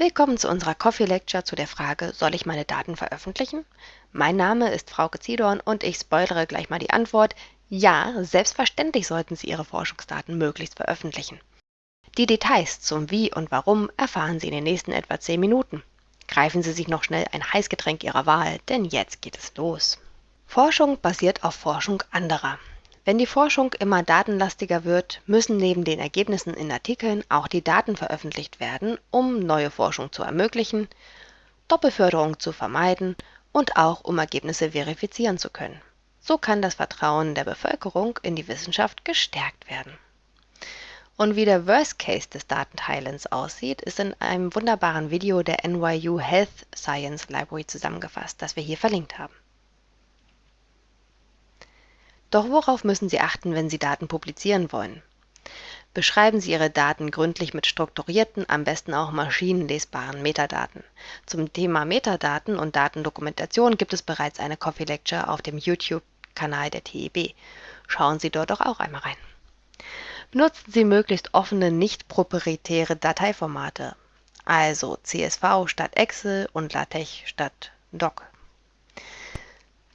Willkommen zu unserer Coffee Lecture zu der Frage, soll ich meine Daten veröffentlichen? Mein Name ist Frauke Zidorn und ich spoilere gleich mal die Antwort. Ja, selbstverständlich sollten Sie Ihre Forschungsdaten möglichst veröffentlichen. Die Details zum Wie und Warum erfahren Sie in den nächsten etwa 10 Minuten. Greifen Sie sich noch schnell ein Heißgetränk Ihrer Wahl, denn jetzt geht es los. Forschung basiert auf Forschung anderer. Wenn die Forschung immer datenlastiger wird, müssen neben den Ergebnissen in Artikeln auch die Daten veröffentlicht werden, um neue Forschung zu ermöglichen, Doppelförderung zu vermeiden und auch um Ergebnisse verifizieren zu können. So kann das Vertrauen der Bevölkerung in die Wissenschaft gestärkt werden. Und wie der Worst Case des Datenteilens aussieht, ist in einem wunderbaren Video der NYU Health Science Library zusammengefasst, das wir hier verlinkt haben. Doch worauf müssen Sie achten, wenn Sie Daten publizieren wollen? Beschreiben Sie Ihre Daten gründlich mit strukturierten, am besten auch maschinenlesbaren Metadaten. Zum Thema Metadaten und Datendokumentation gibt es bereits eine Coffee Lecture auf dem YouTube-Kanal der TEB. Schauen Sie dort doch auch einmal rein. Benutzen Sie möglichst offene, nicht proprietäre Dateiformate, also CSV statt Excel und LaTeX statt Doc.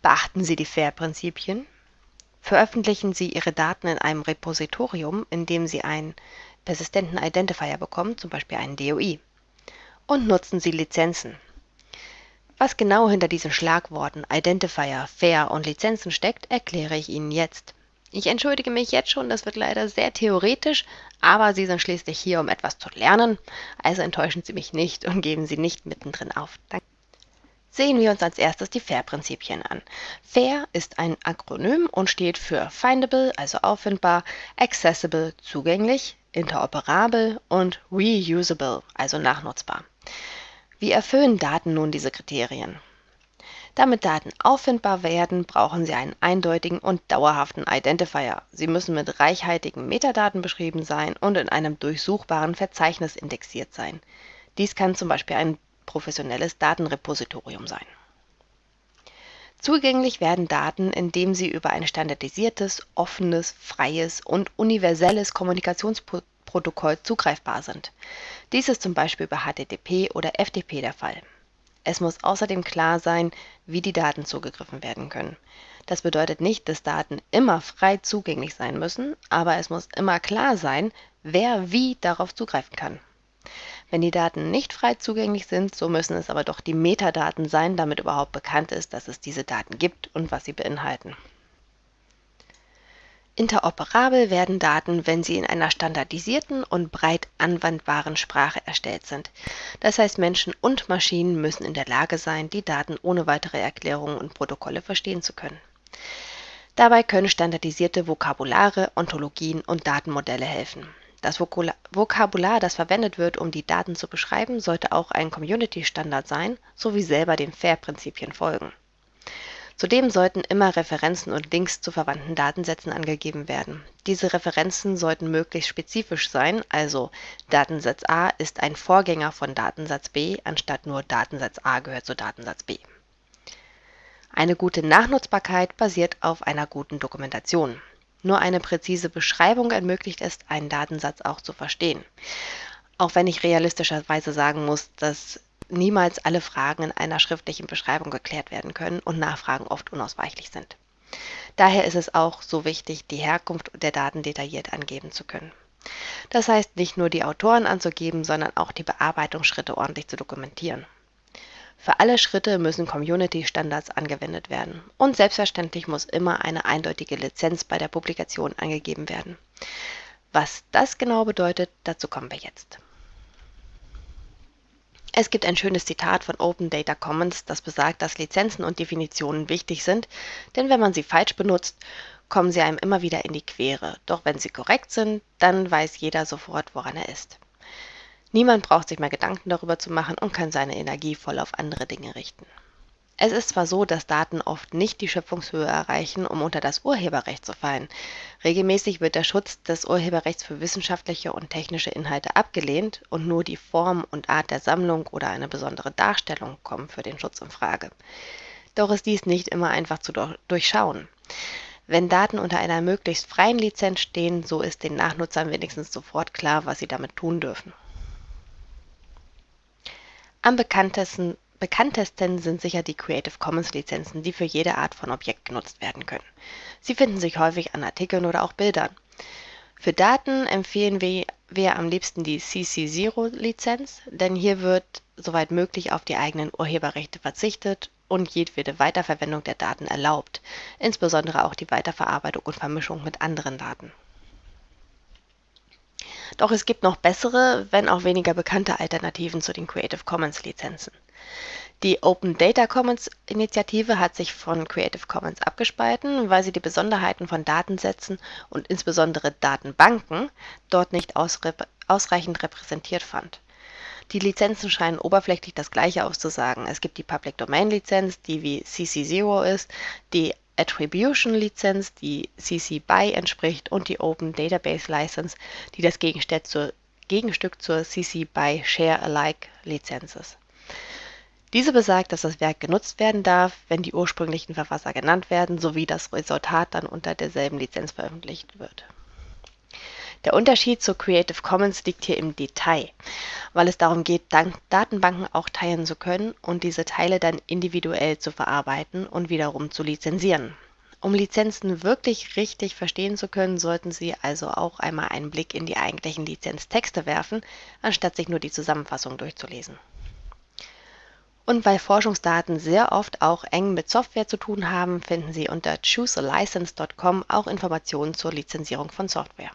Beachten Sie die FAIR-Prinzipien. Veröffentlichen Sie Ihre Daten in einem Repositorium, in dem Sie einen persistenten Identifier bekommen, zum Beispiel einen DOI. Und nutzen Sie Lizenzen. Was genau hinter diesen Schlagworten Identifier, Fair und Lizenzen steckt, erkläre ich Ihnen jetzt. Ich entschuldige mich jetzt schon, das wird leider sehr theoretisch, aber Sie sind schließlich hier, um etwas zu lernen, also enttäuschen Sie mich nicht und geben Sie nicht mittendrin auf. Danke. Sehen wir uns als erstes die FAIR-Prinzipien an. FAIR ist ein Akronym und steht für Findable, also auffindbar, Accessible, zugänglich, interoperabel und Reusable, also nachnutzbar. Wie erfüllen Daten nun diese Kriterien? Damit Daten auffindbar werden, brauchen Sie einen eindeutigen und dauerhaften Identifier. Sie müssen mit reichhaltigen Metadaten beschrieben sein und in einem durchsuchbaren Verzeichnis indexiert sein. Dies kann zum Beispiel ein professionelles Datenrepositorium sein. Zugänglich werden Daten, indem sie über ein standardisiertes, offenes, freies und universelles Kommunikationsprotokoll zugreifbar sind. Dies ist zum Beispiel über HTTP oder FTP der Fall. Es muss außerdem klar sein, wie die Daten zugegriffen werden können. Das bedeutet nicht, dass Daten immer frei zugänglich sein müssen, aber es muss immer klar sein, wer wie darauf zugreifen kann. Wenn die Daten nicht frei zugänglich sind, so müssen es aber doch die Metadaten sein, damit überhaupt bekannt ist, dass es diese Daten gibt und was sie beinhalten. Interoperabel werden Daten, wenn sie in einer standardisierten und breit anwendbaren Sprache erstellt sind. Das heißt, Menschen und Maschinen müssen in der Lage sein, die Daten ohne weitere Erklärungen und Protokolle verstehen zu können. Dabei können standardisierte Vokabulare, Ontologien und Datenmodelle helfen. Das Vokabular, das verwendet wird, um die Daten zu beschreiben, sollte auch ein Community-Standard sein sowie selber den FAIR-Prinzipien folgen. Zudem sollten immer Referenzen und Links zu verwandten Datensätzen angegeben werden. Diese Referenzen sollten möglichst spezifisch sein, also Datensatz A ist ein Vorgänger von Datensatz B, anstatt nur Datensatz A gehört zu Datensatz B. Eine gute Nachnutzbarkeit basiert auf einer guten Dokumentation. Nur eine präzise Beschreibung ermöglicht es, einen Datensatz auch zu verstehen. Auch wenn ich realistischerweise sagen muss, dass niemals alle Fragen in einer schriftlichen Beschreibung geklärt werden können und Nachfragen oft unausweichlich sind. Daher ist es auch so wichtig, die Herkunft der Daten detailliert angeben zu können. Das heißt, nicht nur die Autoren anzugeben, sondern auch die Bearbeitungsschritte ordentlich zu dokumentieren. Für alle Schritte müssen Community-Standards angewendet werden und selbstverständlich muss immer eine eindeutige Lizenz bei der Publikation angegeben werden. Was das genau bedeutet, dazu kommen wir jetzt. Es gibt ein schönes Zitat von Open Data Commons, das besagt, dass Lizenzen und Definitionen wichtig sind, denn wenn man sie falsch benutzt, kommen sie einem immer wieder in die Quere. Doch wenn sie korrekt sind, dann weiß jeder sofort, woran er ist. Niemand braucht sich mehr Gedanken darüber zu machen und kann seine Energie voll auf andere Dinge richten. Es ist zwar so, dass Daten oft nicht die Schöpfungshöhe erreichen, um unter das Urheberrecht zu fallen. Regelmäßig wird der Schutz des Urheberrechts für wissenschaftliche und technische Inhalte abgelehnt und nur die Form und Art der Sammlung oder eine besondere Darstellung kommen für den Schutz in Frage. Doch ist dies nicht immer einfach zu durchschauen. Wenn Daten unter einer möglichst freien Lizenz stehen, so ist den Nachnutzern wenigstens sofort klar, was sie damit tun dürfen. Am bekanntesten, bekanntesten sind sicher die Creative Commons Lizenzen, die für jede Art von Objekt genutzt werden können. Sie finden sich häufig an Artikeln oder auch Bildern. Für Daten empfehlen wir, wir am liebsten die CC0-Lizenz, denn hier wird soweit möglich auf die eigenen Urheberrechte verzichtet und jedwede Weiterverwendung der Daten erlaubt, insbesondere auch die Weiterverarbeitung und Vermischung mit anderen Daten. Doch es gibt noch bessere, wenn auch weniger bekannte Alternativen zu den Creative Commons Lizenzen. Die Open Data Commons Initiative hat sich von Creative Commons abgespalten, weil sie die Besonderheiten von Datensätzen und insbesondere Datenbanken dort nicht ausreichend repräsentiert fand. Die Lizenzen scheinen oberflächlich das gleiche auszusagen. Es gibt die Public Domain Lizenz, die wie CC0 ist, die Attribution Lizenz, die CC BY entspricht und die Open Database License, die das Gegenstück zur, Gegenstück zur CC BY Share Alike Lizenz ist. Diese besagt, dass das Werk genutzt werden darf, wenn die ursprünglichen Verfasser genannt werden, sowie das Resultat dann unter derselben Lizenz veröffentlicht wird. Der Unterschied zur Creative Commons liegt hier im Detail, weil es darum geht, Datenbanken auch teilen zu können und diese Teile dann individuell zu verarbeiten und wiederum zu lizenzieren. Um Lizenzen wirklich richtig verstehen zu können, sollten Sie also auch einmal einen Blick in die eigentlichen Lizenztexte werfen, anstatt sich nur die Zusammenfassung durchzulesen. Und weil Forschungsdaten sehr oft auch eng mit Software zu tun haben, finden Sie unter choosealicense.com auch Informationen zur Lizenzierung von Software.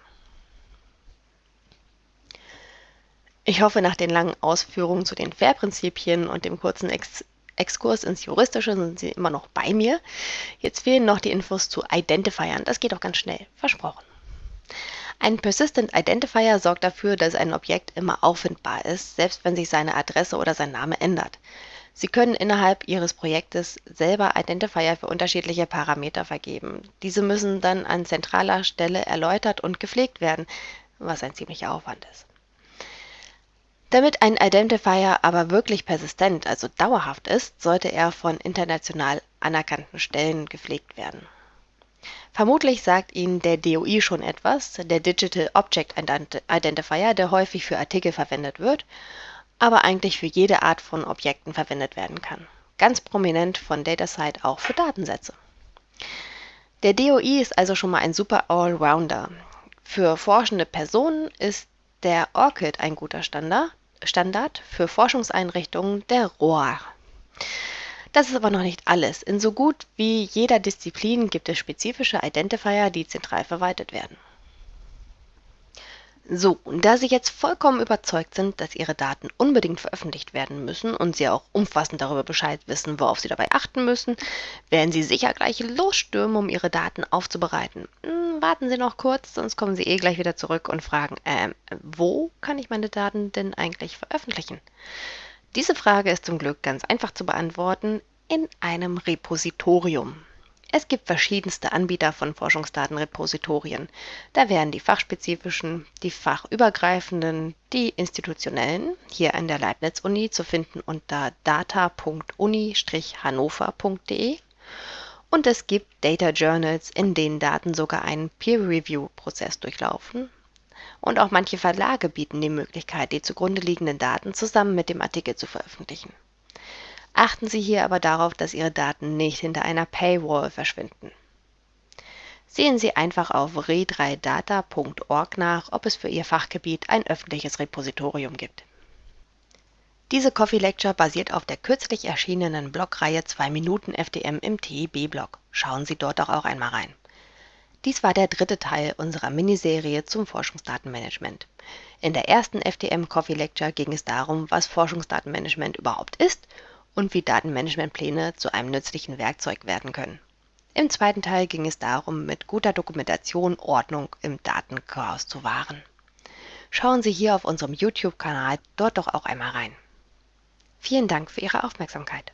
Ich hoffe, nach den langen Ausführungen zu den FAIR-Prinzipien und dem kurzen Ex Exkurs ins Juristische sind Sie immer noch bei mir. Jetzt fehlen noch die Infos zu Identifiern. Das geht auch ganz schnell. Versprochen. Ein Persistent Identifier sorgt dafür, dass ein Objekt immer auffindbar ist, selbst wenn sich seine Adresse oder sein Name ändert. Sie können innerhalb Ihres Projektes selber Identifier für unterschiedliche Parameter vergeben. Diese müssen dann an zentraler Stelle erläutert und gepflegt werden, was ein ziemlicher Aufwand ist. Damit ein Identifier aber wirklich persistent, also dauerhaft ist, sollte er von international anerkannten Stellen gepflegt werden. Vermutlich sagt Ihnen der DOI schon etwas, der Digital Object Identifier, der häufig für Artikel verwendet wird, aber eigentlich für jede Art von Objekten verwendet werden kann. Ganz prominent von DataSite auch für Datensätze. Der DOI ist also schon mal ein super Allrounder. Für forschende Personen ist der ORCID ein guter Standard, Standard für Forschungseinrichtungen der ROAR. Das ist aber noch nicht alles. In so gut wie jeder Disziplin gibt es spezifische Identifier, die zentral verwaltet werden. So, und da Sie jetzt vollkommen überzeugt sind, dass Ihre Daten unbedingt veröffentlicht werden müssen und Sie auch umfassend darüber Bescheid wissen, worauf Sie dabei achten müssen, werden Sie sicher gleich losstürmen, um Ihre Daten aufzubereiten. Hm, warten Sie noch kurz, sonst kommen Sie eh gleich wieder zurück und fragen, ähm, wo kann ich meine Daten denn eigentlich veröffentlichen? Diese Frage ist zum Glück ganz einfach zu beantworten in einem Repositorium. Es gibt verschiedenste Anbieter von Forschungsdatenrepositorien. Da wären die fachspezifischen, die fachübergreifenden, die institutionellen, hier an der Leibniz-Uni zu finden unter data.uni-hannover.de. Und es gibt Data Journals, in denen Daten sogar einen Peer-Review-Prozess durchlaufen. Und auch manche Verlage bieten die Möglichkeit, die zugrunde liegenden Daten zusammen mit dem Artikel zu veröffentlichen. Achten Sie hier aber darauf, dass Ihre Daten nicht hinter einer Paywall verschwinden. Sehen Sie einfach auf re3data.org nach, ob es für Ihr Fachgebiet ein öffentliches Repositorium gibt. Diese Coffee Lecture basiert auf der kürzlich erschienenen Blogreihe 2 Minuten FDM im TIB-Blog. Schauen Sie dort doch auch einmal rein. Dies war der dritte Teil unserer Miniserie zum Forschungsdatenmanagement. In der ersten FDM Coffee Lecture ging es darum, was Forschungsdatenmanagement überhaupt ist und wie Datenmanagementpläne zu einem nützlichen Werkzeug werden können. Im zweiten Teil ging es darum, mit guter Dokumentation Ordnung im Datenchaos zu wahren. Schauen Sie hier auf unserem YouTube-Kanal dort doch auch einmal rein. Vielen Dank für Ihre Aufmerksamkeit.